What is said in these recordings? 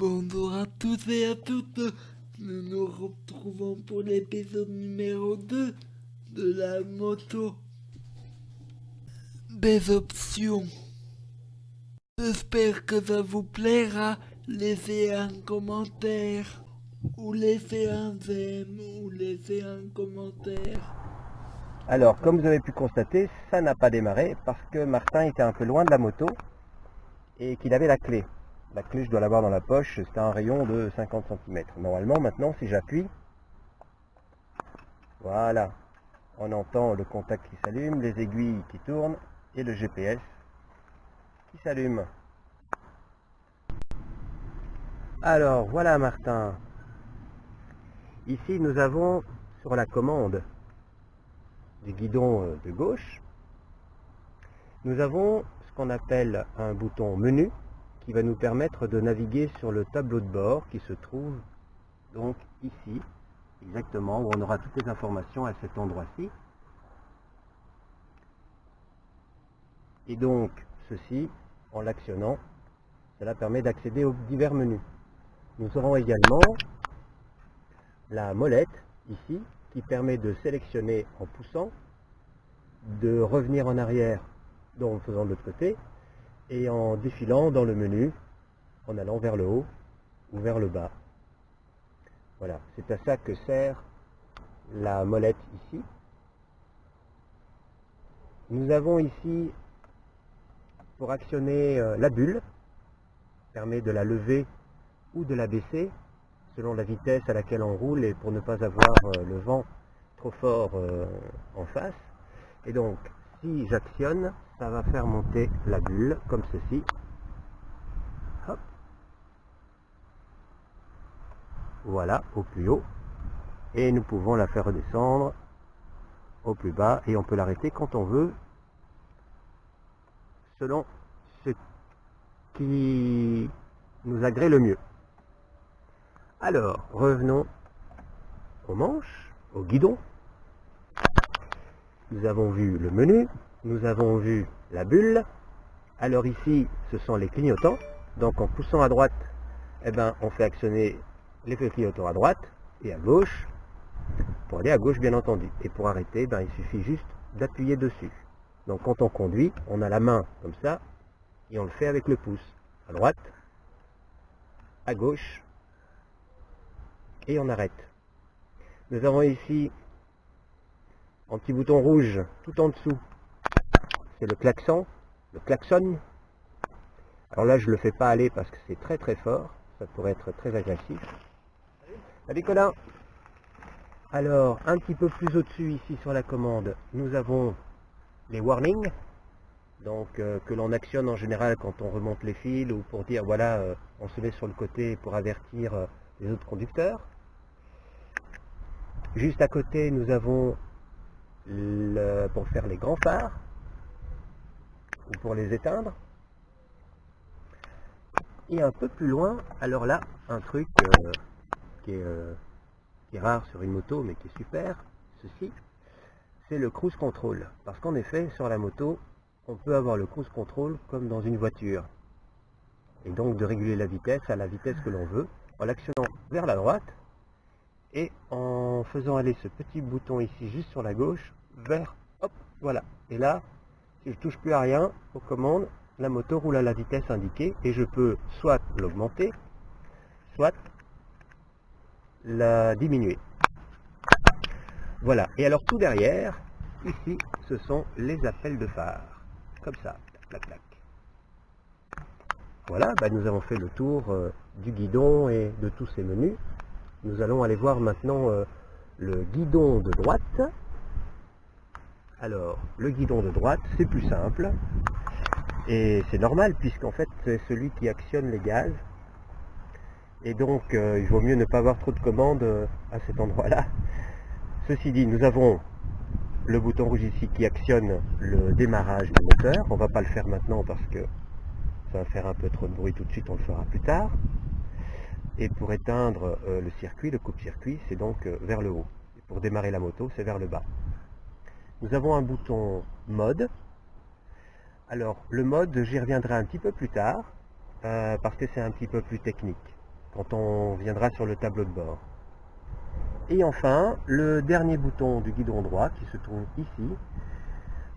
Bonjour à tous et à toutes, nous nous retrouvons pour l'épisode numéro 2 de la moto. Des options. J'espère que ça vous plaira, laissez un commentaire, ou laissez un j'aime, ou laissez un commentaire. Alors, comme vous avez pu constater, ça n'a pas démarré parce que Martin était un peu loin de la moto et qu'il avait la clé. La clé, je dois l'avoir dans la poche, c'est un rayon de 50 cm. Normalement, maintenant, si j'appuie, voilà, on entend le contact qui s'allume, les aiguilles qui tournent et le GPS qui s'allume. Alors, voilà Martin. Ici, nous avons sur la commande du guidon euh, de gauche, nous avons ce qu'on appelle un bouton menu qui va nous permettre de naviguer sur le tableau de bord qui se trouve donc ici, exactement, où on aura toutes les informations à cet endroit-ci. Et donc, ceci, en l'actionnant, cela permet d'accéder aux divers menus. Nous aurons également la molette, ici, qui permet de sélectionner en poussant, de revenir en arrière en faisant de l'autre côté, et en défilant dans le menu, en allant vers le haut ou vers le bas. Voilà, c'est à ça que sert la molette ici. Nous avons ici, pour actionner euh, la bulle, permet de la lever ou de la baisser selon la vitesse à laquelle on roule et pour ne pas avoir euh, le vent trop fort euh, en face. Et donc, si j'actionne, ça va faire monter la bulle comme ceci. Voilà, au plus haut. Et nous pouvons la faire redescendre au plus bas et on peut l'arrêter quand on veut selon ce qui nous agrée le mieux. Alors, revenons aux manches, au guidon. Nous avons vu le menu, nous avons vu la bulle. Alors ici, ce sont les clignotants. Donc en poussant à droite, eh ben, on fait actionner les clignotants à droite et à gauche, pour aller à gauche bien entendu. Et pour arrêter, ben, il suffit juste d'appuyer dessus. Donc quand on conduit, on a la main comme ça, et on le fait avec le pouce. À droite, à gauche, et on arrête. Nous avons ici un petit bouton rouge tout en dessous. C'est le klaxon, le klaxon. Alors là, je le fais pas aller parce que c'est très très fort. Ça pourrait être très agressif. Salut Colin Alors, un petit peu plus au-dessus ici sur la commande, nous avons les warnings. Donc, euh, que l'on actionne en général quand on remonte les fils ou pour dire, voilà, euh, on se met sur le côté pour avertir euh, les autres conducteurs. Juste à côté, nous avons pour faire les grands phares ou pour les éteindre. Et un peu plus loin, alors là, un truc euh, euh, qui, est, rare sur une moto mais qui est super, ceci, c'est le cruise control. Parce qu'en effet, sur la moto, on peut avoir le cruise control comme dans une voiture. Et donc de réguler la vitesse à la vitesse que l'on veut, en l'actionnant vers la droite, et en faisant aller ce petit bouton ici juste sur la gauche vers hop voilà. Et là si je touche plus à rien aux commandes la moto roule à la vitesse indiquée et je peux soit l'augmenter soit la diminuer. Voilà. Et alors tout derrière ici ce sont les appels de phare. Comme ça. Voilà. Bah, nous avons fait le tour euh, du guidon et de tous ces menus nous allons aller voir maintenant euh, le guidon de droite. Alors, le guidon de droite, c'est plus simple. Et c'est normal, puisqu'en fait, c'est celui qui actionne les gaz. Et donc, euh, il vaut mieux ne pas avoir trop de commandes euh, à cet endroit-là. Ceci dit, nous avons le bouton rouge ici qui actionne le démarrage du moteur. On ne va pas le faire maintenant parce que ça va faire un peu trop de bruit tout de suite, on le fera plus tard. Et pour éteindre euh, le circuit, le coupe-circuit, c'est donc euh, vers le haut. Et pour démarrer la moto, c'est vers le bas. Nous avons un bouton mode. Alors, le mode, j'y reviendrai un petit peu plus tard, euh, parce que c'est un petit peu plus technique. quand on viendra sur le tableau de bord. Et enfin, le dernier bouton du guidon droit qui se trouve ici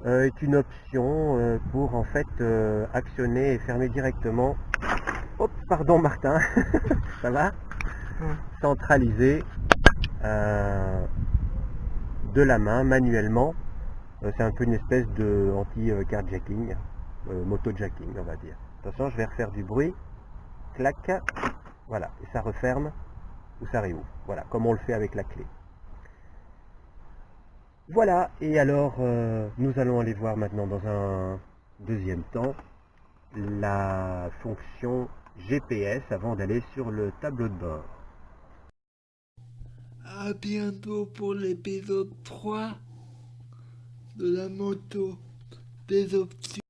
est une option pour en fait actionner et fermer directement. Hop, pardon Martin, ça va Centraliser de la main manuellement. C'est un peu une espèce de anti-carjacking, moto-jacking on va dire. Attention, je vais refaire du bruit. Clac. Voilà, et ça referme ou ça réouvre. Voilà, comme on le fait avec la clé. Voilà, et alors euh, nous allons aller voir maintenant dans un deuxième temps la fonction GPS avant d'aller sur le tableau de bord. À bientôt pour l'épisode 3 de la moto des options.